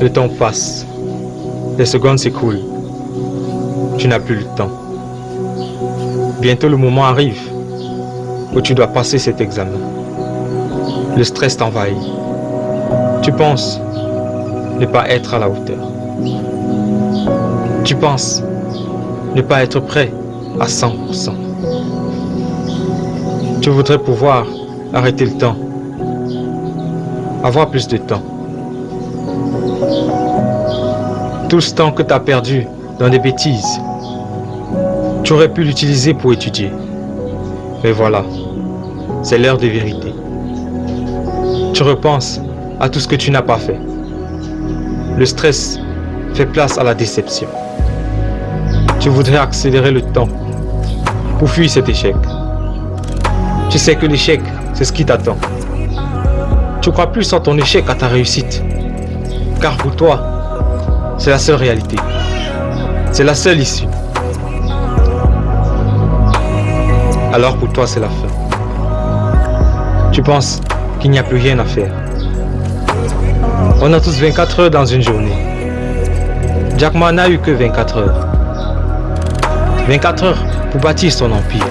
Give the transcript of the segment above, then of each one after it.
Le temps passe. Les secondes s'écoulent. Tu n'as plus le temps. Bientôt le moment arrive où tu dois passer cet examen. Le stress t'envahit. Tu penses ne pas être à la hauteur. Tu penses ne pas être prêt à 100%. Tu voudrais pouvoir arrêter le temps, avoir plus de temps. Tout ce temps que tu as perdu dans des bêtises, tu aurais pu l'utiliser pour étudier. Mais voilà, c'est l'heure de vérité. Tu repenses à tout ce que tu n'as pas fait. Le stress fait place à la déception. Tu voudrais accélérer le temps pour fuir cet échec. Tu sais que l'échec, c'est ce qui t'attend. Tu crois plus en ton échec à ta réussite. Car pour toi, c'est la seule réalité. C'est la seule issue. Alors pour toi, c'est la fin. Tu penses qu'il n'y a plus rien à faire. On a tous 24 heures dans une journée. Jack Ma n'a eu que 24 heures. 24 heures pour bâtir son empire.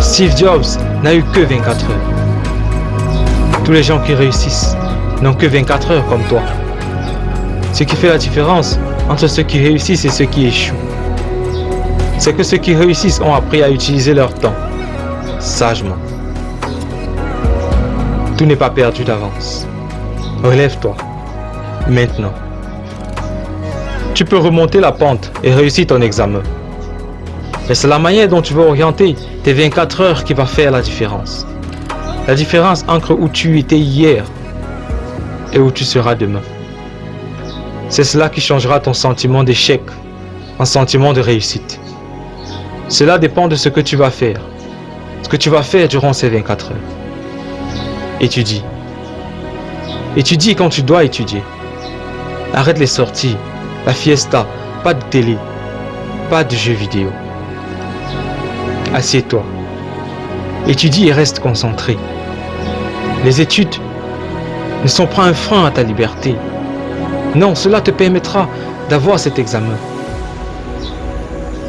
Steve Jobs n'a eu que 24 heures. Tous les gens qui réussissent n'ont que 24 heures comme toi. Ce qui fait la différence entre ceux qui réussissent et ceux qui échouent, c'est que ceux qui réussissent ont appris à utiliser leur temps sagement. Tout n'est pas perdu d'avance. Relève-toi, maintenant. Tu peux remonter la pente et réussir ton examen. Mais c'est la manière dont tu vas orienter tes 24 heures qui va faire la différence. La différence entre où tu étais hier et où tu seras demain. C'est cela qui changera ton sentiment d'échec en sentiment de réussite. Cela dépend de ce que tu vas faire. Ce que tu vas faire durant ces 24 heures. Étudie. Étudie quand tu dois étudier. Arrête les sorties, la fiesta, pas de télé, pas de jeux vidéo. Assieds-toi. Étudie et reste concentré. Les études ne sont pas un frein à ta liberté. Non, cela te permettra d'avoir cet examen.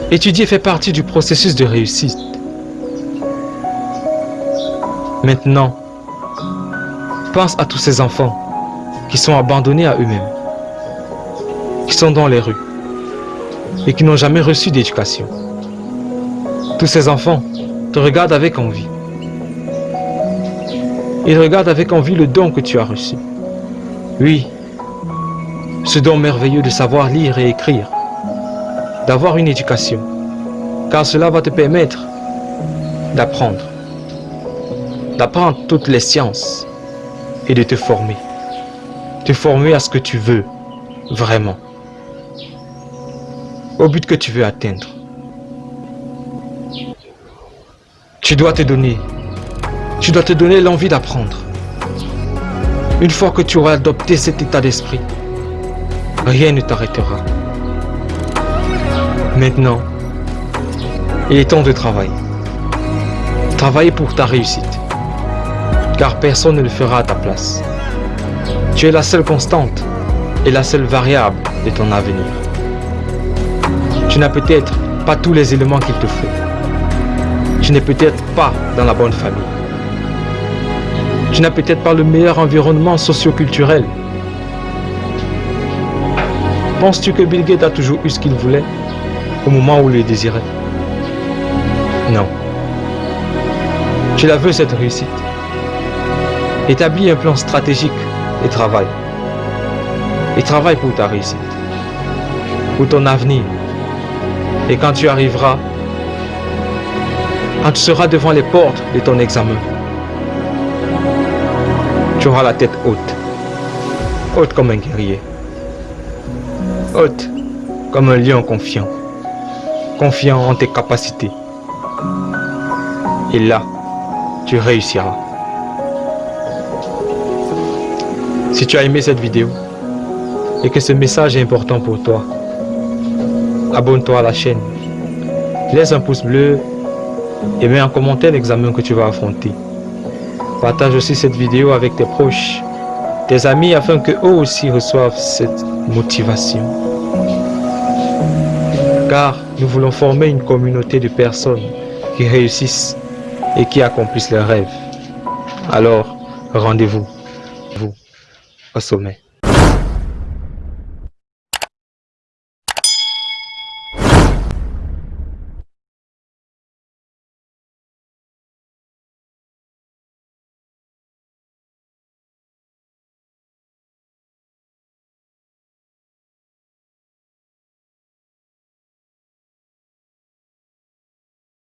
Étudier fait partie du processus de réussite. Maintenant, pense à tous ces enfants qui sont abandonnés à eux-mêmes, qui sont dans les rues et qui n'ont jamais reçu d'éducation. Tous ces enfants te regardent avec envie. Ils regardent avec envie le don que tu as reçu. Oui, ce don merveilleux de savoir lire et écrire, d'avoir une éducation, car cela va te permettre d'apprendre, d'apprendre toutes les sciences et de te former, te former à ce que tu veux vraiment, au but que tu veux atteindre. Tu dois te donner, tu dois te donner l'envie d'apprendre. Une fois que tu auras adopté cet état d'esprit, rien ne t'arrêtera. Maintenant, il est temps de travailler. Travailler pour ta réussite. Car personne ne le fera à ta place. Tu es la seule constante et la seule variable de ton avenir. Tu n'as peut-être pas tous les éléments qu'il te faut. Tu n'es peut-être pas dans la bonne famille. Tu n'as peut-être pas le meilleur environnement socio-culturel Penses-tu que Bill Gates a toujours eu ce qu'il voulait au moment où il le désirait? Non. Tu la veux cette réussite. Établis un plan stratégique et travaille. Et travaille pour ta réussite. Pour ton avenir. Et quand tu arriveras, quand tu seras devant les portes de ton examen, tu auras la tête haute. Haute comme un guerrier haute comme un lion confiant, confiant en tes capacités. Et là, tu réussiras. Si tu as aimé cette vidéo et que ce message est important pour toi, abonne-toi à la chaîne laisse un pouce bleu et mets en commentaire l'examen que tu vas affronter. Partage aussi cette vidéo avec tes proches, tes amis afin que eux aussi reçoivent cette motivation. Car nous voulons former une communauté de personnes qui réussissent et qui accomplissent leurs rêves. Alors, rendez-vous, vous, au sommet.